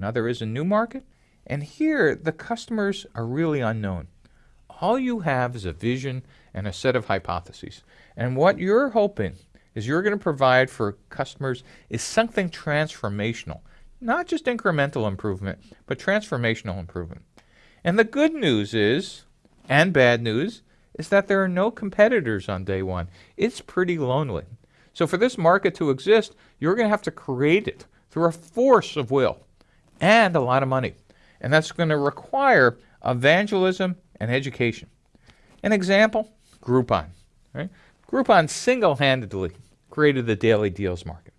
Now there is a new market, and here the customers are really unknown. All you have is a vision and a set of hypotheses. And what you're hoping is you're going to provide for customers is something transformational, not just incremental improvement, but transformational improvement. And the good news is, and bad news, is that there are no competitors on day one. It's pretty lonely. So for this market to exist, you're going to have to create it through a force of will and a lot of money. And that's going to require evangelism and education. An example, Groupon. Right? Groupon single-handedly created the daily deals market.